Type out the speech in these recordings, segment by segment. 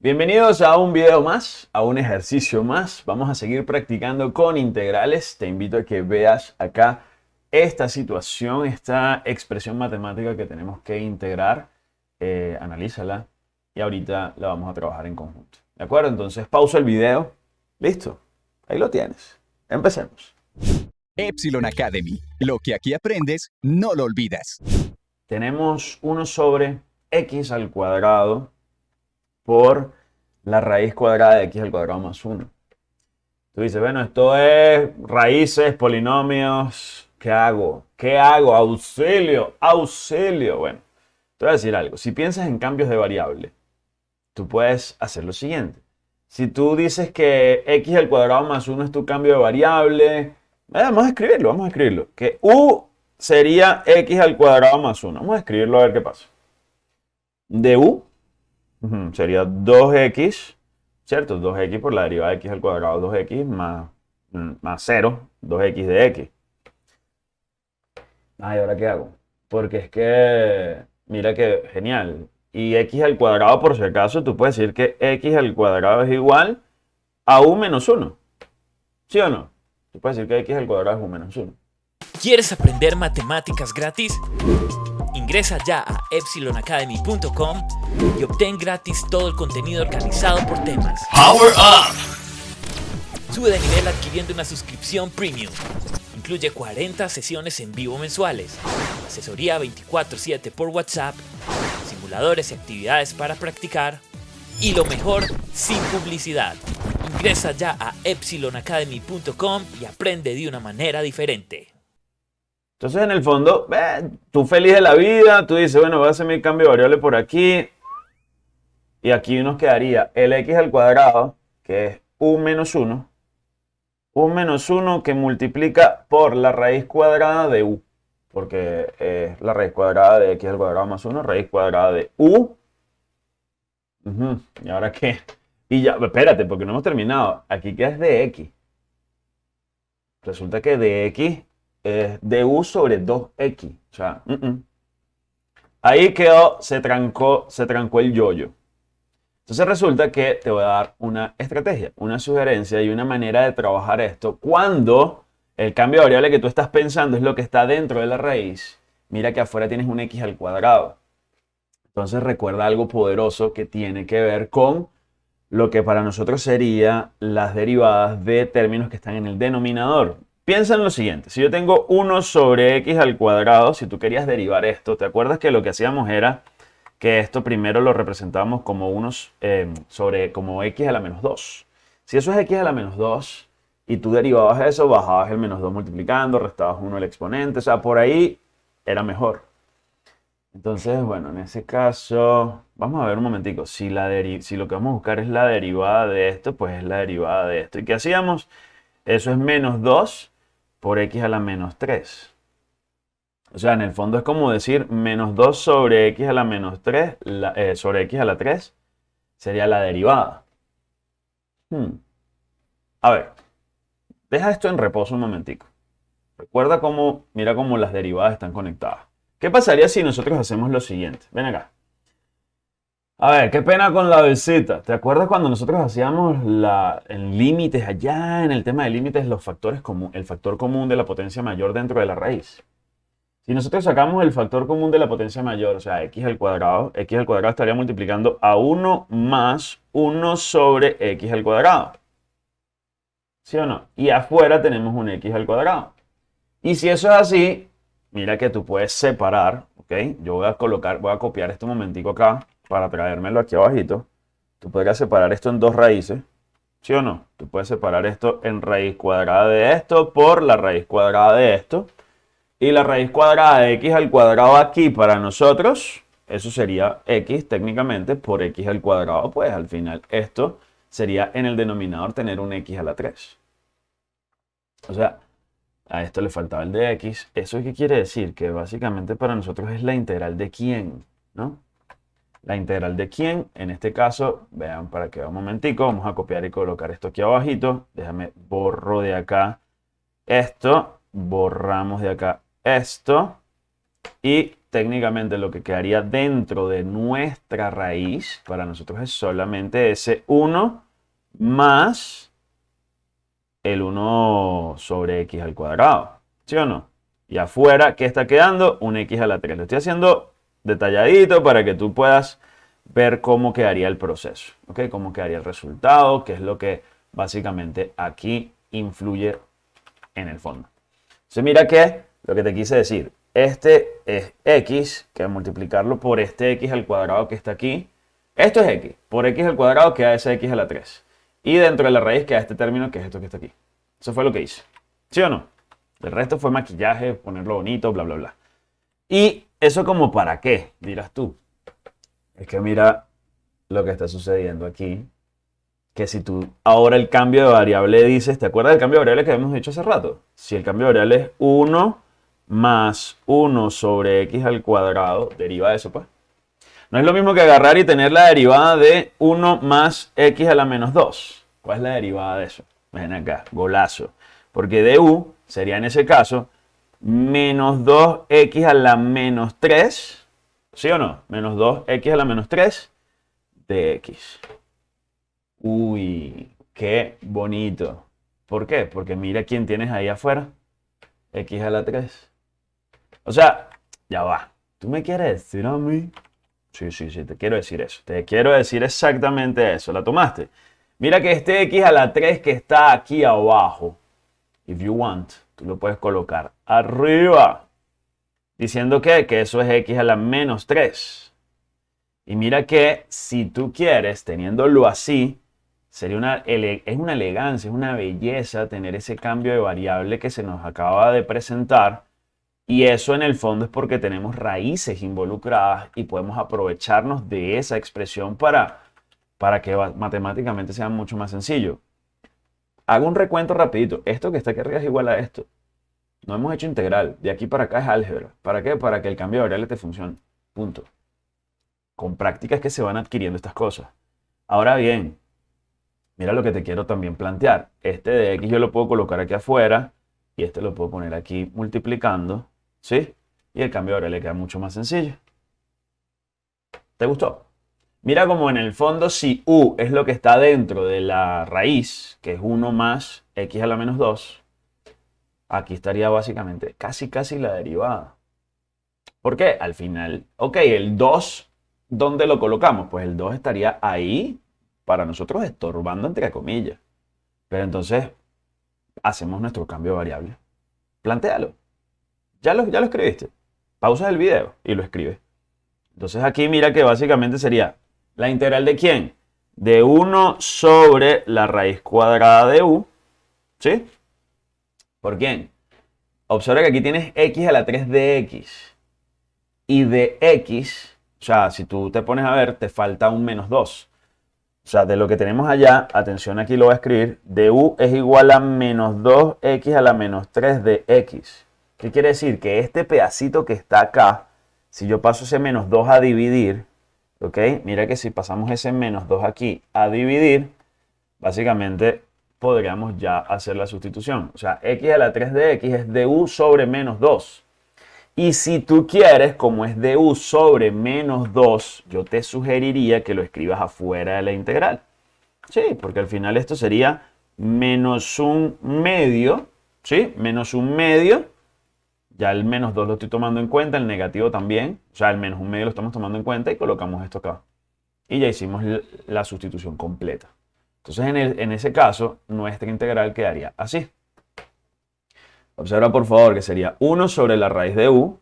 Bienvenidos a un video más, a un ejercicio más. Vamos a seguir practicando con integrales. Te invito a que veas acá esta situación, esta expresión matemática que tenemos que integrar. Eh, analízala y ahorita la vamos a trabajar en conjunto. ¿De acuerdo? Entonces pausa el video. Listo. Ahí lo tienes. Empecemos. Epsilon Academy. Lo que aquí aprendes, no lo olvidas. Tenemos 1 sobre x al cuadrado por la raíz cuadrada de x al cuadrado más 1. Tú dices, bueno, esto es raíces, polinomios. ¿Qué hago? ¿Qué hago? Auxilio, auxilio. Bueno, te voy a decir algo. Si piensas en cambios de variable, tú puedes hacer lo siguiente. Si tú dices que x al cuadrado más 1 es tu cambio de variable, vamos a escribirlo, vamos a escribirlo. Que u sería x al cuadrado más 1. Vamos a escribirlo a ver qué pasa. De u sería 2x, ¿cierto? 2x por la derivada de x al cuadrado, 2x más, mm, más 0, 2x de x. Ay, ¿ahora qué hago? Porque es que, mira que genial. Y x al cuadrado, por si acaso, tú puedes decir que x al cuadrado es igual a u menos 1. ¿Sí o no? Tú puedes decir que x al cuadrado es u menos 1. ¿Quieres aprender matemáticas gratis? Ingresa ya a epsilonacademy.com y obtén gratis todo el contenido organizado por temas. Power Up. Sube de nivel adquiriendo una suscripción premium. Incluye 40 sesiones en vivo mensuales, asesoría 24/7 por WhatsApp, simuladores y actividades para practicar y lo mejor, sin publicidad. Ingresa ya a epsilonacademy.com y aprende de una manera diferente. Entonces, en el fondo, tú feliz de la vida, tú dices, bueno, voy a hacer mi cambio de variable por aquí. Y aquí nos quedaría el x al cuadrado, que es u menos 1. u menos 1 que multiplica por la raíz cuadrada de u. Porque es la raíz cuadrada de x al cuadrado más 1, raíz cuadrada de u. ¿Y ahora qué? Y ya, espérate, porque no hemos terminado. Aquí queda es de x. Resulta que de x es de u sobre 2x. O sea, ahí quedó, se trancó, se trancó el yoyo. Entonces resulta que te voy a dar una estrategia, una sugerencia y una manera de trabajar esto cuando el cambio de variable que tú estás pensando es lo que está dentro de la raíz. Mira que afuera tienes un x al cuadrado. Entonces recuerda algo poderoso que tiene que ver con lo que para nosotros sería las derivadas de términos que están en el denominador. Piensa en lo siguiente, si yo tengo 1 sobre x al cuadrado, si tú querías derivar esto, ¿te acuerdas que lo que hacíamos era que esto primero lo representábamos como 1 eh, sobre como x a la menos 2? Si eso es x a la menos 2 y tú derivabas eso, bajabas el menos 2 multiplicando, restabas 1 el exponente, o sea, por ahí era mejor. Entonces, bueno, en ese caso, vamos a ver un momentico, si, la si lo que vamos a buscar es la derivada de esto, pues es la derivada de esto. ¿Y qué hacíamos? Eso es menos 2 por x a la menos 3. O sea, en el fondo es como decir menos 2 sobre x a la menos 3, eh, sobre x a la 3, sería la derivada. Hmm. A ver, deja esto en reposo un momentico. Recuerda cómo, mira cómo las derivadas están conectadas. ¿Qué pasaría si nosotros hacemos lo siguiente? Ven acá. A ver, qué pena con la visita. ¿Te acuerdas cuando nosotros hacíamos la, en límites allá, en el tema de límites, los factores común, el factor común de la potencia mayor dentro de la raíz? Si nosotros sacamos el factor común de la potencia mayor, o sea, x al cuadrado, x al cuadrado estaría multiplicando a 1 más 1 sobre x al cuadrado. ¿Sí o no? Y afuera tenemos un x al cuadrado. Y si eso es así, mira que tú puedes separar, ¿ok? Yo voy a colocar, voy a copiar este momentico acá para traérmelo aquí abajito, tú podrías separar esto en dos raíces, ¿sí o no? Tú puedes separar esto en raíz cuadrada de esto por la raíz cuadrada de esto. Y la raíz cuadrada de x al cuadrado aquí para nosotros, eso sería x técnicamente por x al cuadrado, pues al final esto sería en el denominador tener un x a la 3. O sea, a esto le faltaba el de x. ¿Eso qué quiere decir? Que básicamente para nosotros es la integral de quién, ¿no? La integral de quién. En este caso, vean para que un momentico, vamos a copiar y colocar esto aquí abajito. Déjame borro de acá esto, borramos de acá esto. Y técnicamente lo que quedaría dentro de nuestra raíz para nosotros es solamente ese 1 más el 1 sobre x al cuadrado. ¿Sí o no? Y afuera, ¿qué está quedando? Un x a la 3. Lo estoy haciendo detalladito para que tú puedas ver cómo quedaría el proceso, ¿ok? Cómo quedaría el resultado, que es lo que básicamente aquí influye en el fondo. Entonces mira que lo que te quise decir, este es x, que multiplicarlo por este x al cuadrado que está aquí. Esto es x, por x al cuadrado queda ese x a la 3. Y dentro de la raíz queda este término que es esto que está aquí. Eso fue lo que hice. ¿Sí o no? El resto fue maquillaje, ponerlo bonito, bla, bla, bla. Y eso como para qué, dirás tú. Es que mira lo que está sucediendo aquí. Que si tú ahora el cambio de variable dices, ¿te acuerdas del cambio de variable que habíamos dicho hace rato? Si el cambio de variable es 1 más 1 sobre x al cuadrado, deriva de eso pues. No es lo mismo que agarrar y tener la derivada de 1 más x a la menos 2. ¿Cuál es la derivada de eso? Ven acá, golazo. Porque du sería en ese caso menos 2x a la menos 3. ¿Sí o no? Menos 2x a la menos 3 de x. Uy, qué bonito. ¿Por qué? Porque mira quién tienes ahí afuera. x a la 3. O sea, ya va. ¿Tú me quieres decir a mí? Sí, sí, sí, te quiero decir eso. Te quiero decir exactamente eso. ¿La tomaste? Mira que este x a la 3 que está aquí abajo, if you want, tú lo puedes colocar arriba. Diciendo que, que eso es x a la menos 3. Y mira que si tú quieres, teniéndolo así, sería una, es una elegancia, es una belleza tener ese cambio de variable que se nos acaba de presentar. Y eso en el fondo es porque tenemos raíces involucradas y podemos aprovecharnos de esa expresión para, para que matemáticamente sea mucho más sencillo. Hago un recuento rapidito. Esto que está aquí arriba es igual a esto. No hemos hecho integral. De aquí para acá es álgebra. ¿Para qué? Para que el cambio de variable te funcione. Punto. Con prácticas que se van adquiriendo estas cosas. Ahora bien, mira lo que te quiero también plantear. Este de x yo lo puedo colocar aquí afuera y este lo puedo poner aquí multiplicando. ¿Sí? Y el cambio de variable queda mucho más sencillo. ¿Te gustó? Mira como en el fondo si u es lo que está dentro de la raíz, que es 1 más x a la menos 2, aquí estaría básicamente casi casi la derivada. ¿Por qué? Al final, ok, el 2, ¿dónde lo colocamos? Pues el 2 estaría ahí, para nosotros estorbando entre comillas. Pero entonces, hacemos nuestro cambio de variable. Plantéalo. Ya lo, ya lo escribiste. Pausa el video y lo escribes. Entonces aquí mira que básicamente sería la integral de quién? De 1 sobre la raíz cuadrada de u. ¿Sí? ¿Por quién? Observa que aquí tienes x a la 3 de x. Y de x, o sea, si tú te pones a ver, te falta un menos 2. O sea, de lo que tenemos allá, atención aquí lo voy a escribir, de u es igual a menos 2x a la menos 3 de x. ¿Qué quiere decir? Que este pedacito que está acá, si yo paso ese menos 2 a dividir, ¿ok? Mira que si pasamos ese menos 2 aquí a dividir, básicamente podríamos ya hacer la sustitución. O sea, x a la 3 de x es du sobre menos 2. Y si tú quieres, como es du sobre menos 2, yo te sugeriría que lo escribas afuera de la integral. Sí, porque al final esto sería menos un medio, ¿sí? Menos un medio. Ya el menos 2 lo estoy tomando en cuenta, el negativo también. O sea, el menos un medio lo estamos tomando en cuenta y colocamos esto acá. Y ya hicimos la sustitución completa. Entonces, en, ese caso, nuestra integral quedaría así. Observa por favor que sería 1 sobre la raíz de u,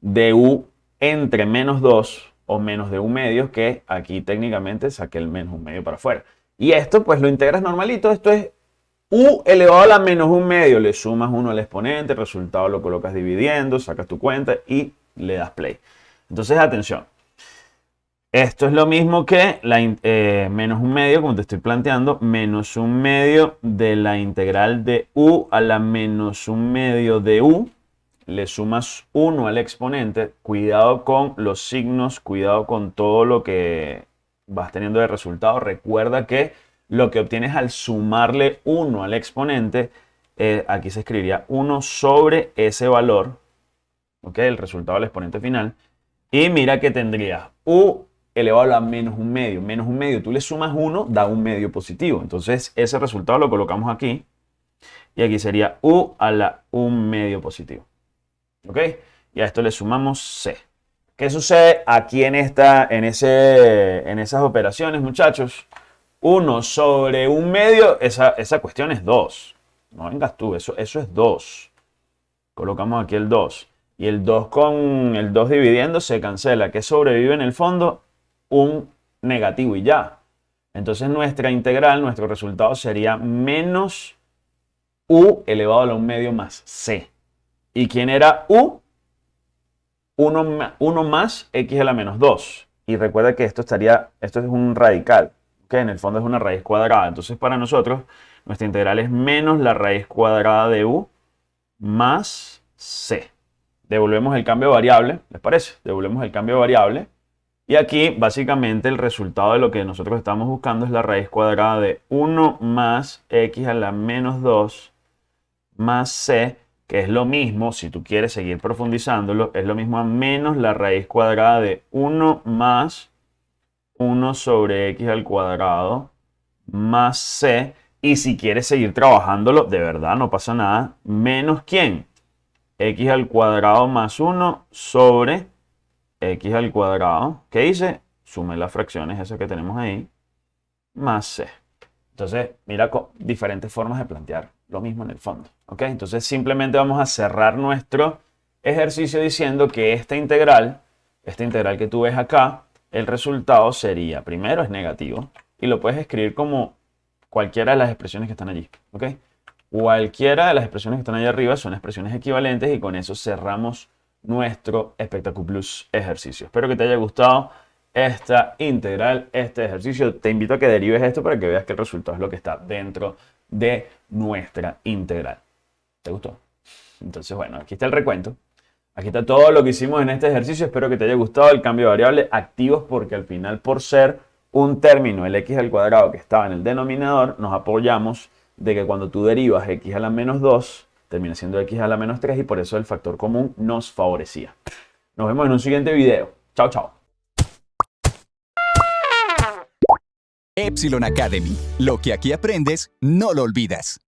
de u entre menos 2 o menos de un medio, que aquí técnicamente saqué el menos un medio para afuera. Y esto pues lo integras normalito, esto es u elevado a la menos un medio, le sumas 1 al exponente, resultado lo colocas dividiendo, sacas tu cuenta y le das play. Entonces atención, esto es lo mismo que la, eh, menos un medio, como te estoy planteando, menos un medio de la integral de u a la menos un medio de u. Le sumas 1 al exponente. Cuidado con los signos, cuidado con todo lo que vas teniendo de resultado. Recuerda que lo que obtienes al sumarle 1 al exponente, eh, aquí se escribiría 1 sobre ese valor, ¿ok? El resultado del exponente final. Y mira que tendrías u elevado a menos un medio. Menos un medio, tú le sumas 1, da un medio positivo. Entonces ese resultado lo colocamos aquí. Y aquí sería u a la un medio positivo. ¿Ok? Y a esto le sumamos c. ¿Qué sucede aquí en, esta, en, ese, en esas operaciones, muchachos? 1 sobre un medio, esa, esa cuestión es 2. No vengas tú, eso, eso es 2. Colocamos aquí el 2. Y el 2 con el 2 dividiendo se cancela. ¿Qué sobrevive en el fondo? Un negativo y ya. Entonces nuestra integral, nuestro resultado sería menos u elevado a un medio más c. ¿Y quién era u? 1, más x a la menos 2. Y recuerda que esto estaría, esto es un radical, que en el fondo es una raíz cuadrada. Entonces para nosotros nuestra integral es menos la raíz cuadrada de u más c. Devolvemos el cambio de variable, ¿les parece? Devolvemos el cambio de variable. Y aquí básicamente el resultado de lo que nosotros estamos buscando es la raíz cuadrada de 1 más x a la menos 2 más c que es lo mismo, si tú quieres seguir profundizándolo, es lo mismo a menos la raíz cuadrada de 1 más 1 sobre x al cuadrado más c. Y si quieres seguir trabajándolo, de verdad no pasa nada, menos quién? x al cuadrado más 1 sobre x al cuadrado. ¿Qué dice? Sume las fracciones esas que tenemos ahí, más c. Entonces, mira diferentes formas de plantear lo mismo en el fondo. ¿ok? Entonces simplemente vamos a cerrar nuestro ejercicio diciendo que esta integral, esta integral que tú ves acá, el resultado sería, primero es negativo, y lo puedes escribir como cualquiera de las expresiones que están allí. ¿ok? Cualquiera de las expresiones que están allá arriba son expresiones equivalentes y con eso cerramos nuestro Plus ejercicio. Espero que te haya gustado esta integral, este ejercicio. Te invito a que derives esto para que veas que el resultado es lo que está dentro de nuestra integral. ¿Te gustó? Entonces, bueno, aquí está el recuento. Aquí está todo lo que hicimos en este ejercicio. Espero que te haya gustado el cambio de variable activos porque al final por ser un término, el x al cuadrado que estaba en el denominador, nos apoyamos de que cuando tú derivas x a la menos 2, termina siendo x a la menos 3 y por eso el factor común nos favorecía. Nos vemos en un siguiente video. Chao, chao. Epsilon Academy. Lo que aquí aprendes, no lo olvidas.